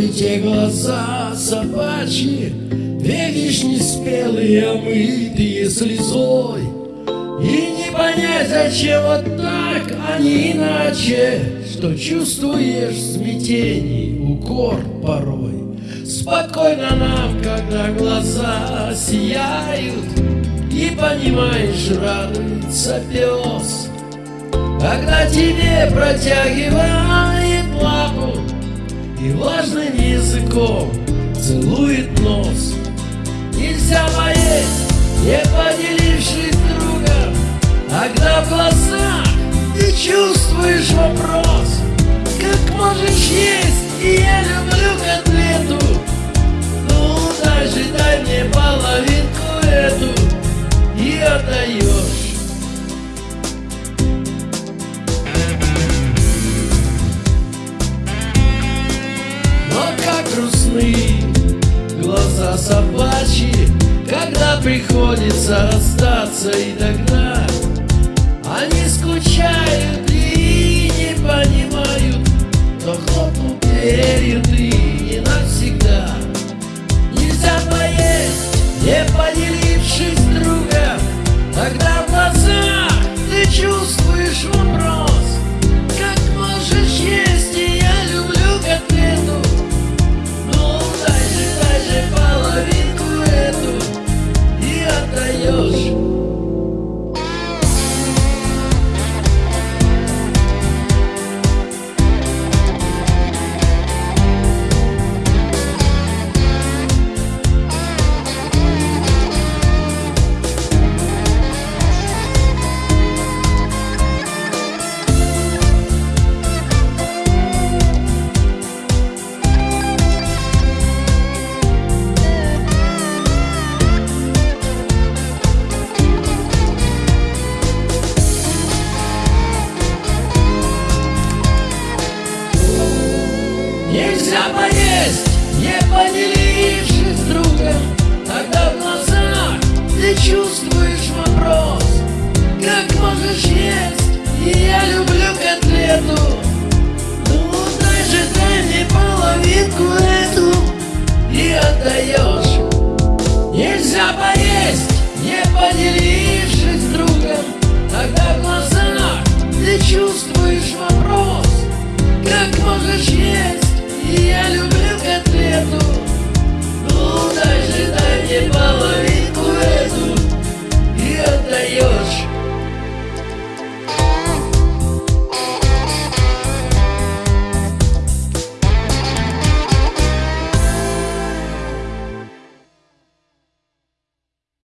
смотрите глаза собачьи, Две вишни спелые, омытые слезой, И не понять, зачем вот так, а не иначе, Что чувствуешь в смятении укор порой. Спокойно нам, когда глаза сияют, И понимаешь, радуется пес, Когда тебе протягивает лапу И влажным языком целует нос. Нельзя поесть, не поделившись другом, Когда в глазах ты чувствуешь вопрос, Как можешь есть, и я люблю котлету, Ну даже дай мне половинку эту, И отдаешь. Грустны глаза собачьи, когда приходится расстаться и тогда Они скучают Нельзя поесть, не поделившись с другом. Тогда в глазах ты чувствуешь вопрос. Как можешь есть, и я люблю котлету. Ну дай же, дай мне половинку эту И отдаешь. Нельзя поесть, не поделившись другом. Тогда в глазах ты чувствуешь вопрос. Как можешь есть e ele